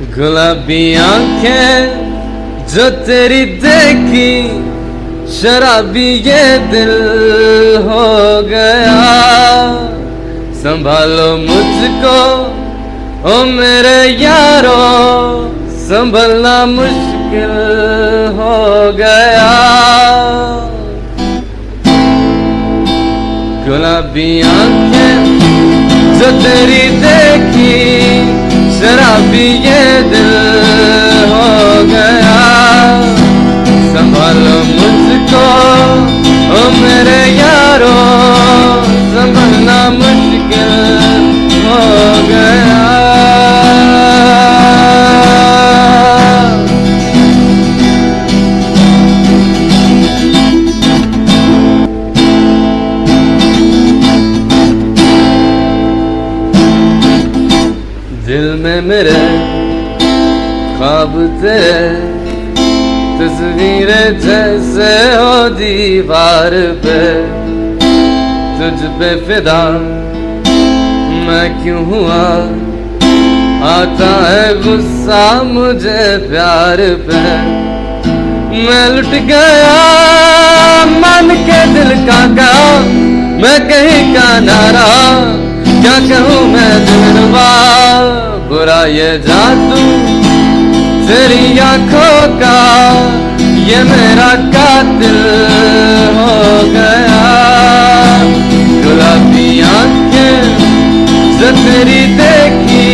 गुलाबी आँखें जो तेरी देखी, शराबी ये दिल हो गया। संभालो मुझको, ओ मेरे यारो, संभलना मुश्किल हो गया। गुलाबी आँखें जो तेरी देखी शराबी ये दिल हो गया संभालो मुझको ओ मेरे मेरे, ख्वाब तेरे। तस्वीरें जैसे हो दीवार पे, तुझ पे फिदा। मैं क्यों हुआ? आता है गुस्सा मुझे प्यार पे। मैं लुट गया, मन के दिल का का मैं कहीं का नारा, क्या कहूँ मैं दिलवा? बुरा ये जादू, तेरी आँखों का ये मेरा कातिल हो गया। गुलाबी आँखें जो तेरी देखी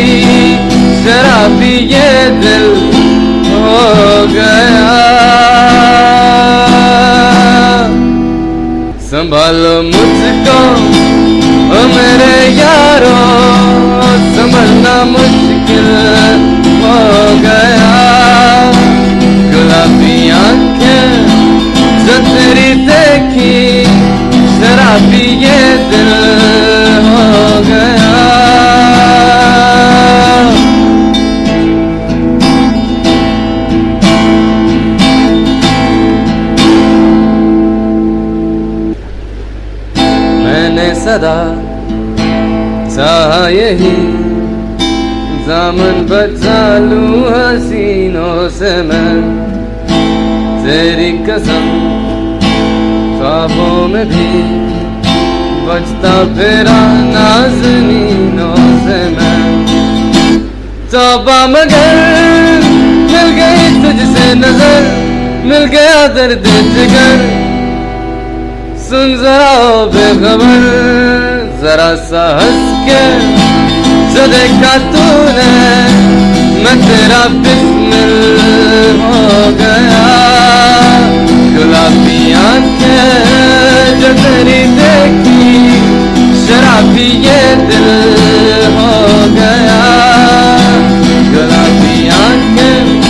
शराबी ये दिल हो गया। संभालो मुझको मेरे यारो संभलना मुश्किल हो गया। गुलाबी आँखें जो तेरी देखी शराबी ये दिल हो गया। मैंने सदा चाहा यही दामन बचा लूँ हसीनों से मैं तेरी कसम ख्वाबों में भी बचता फिरा नाजनीनों से मैं। तौबा मगर मिल गई तुझसे नज़र, मिल गया दर्द जिगर। सुन जरा बेखबर, जरा सा हंस के जो देखा तूने, मैं तेरा बिस्मिल हो गया। गुलाबी आँखें जो तेरी देखी, शराबी ये दिल हो गया। गुलाबी आँखें।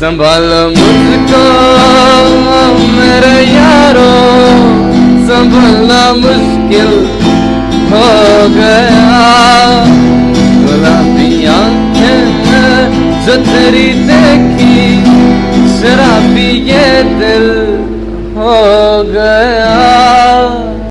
संभालो मुझको मुश्किल हो गया। गुलाबी आँखें जो तेरी देखी शराबी ये दिल हो गया।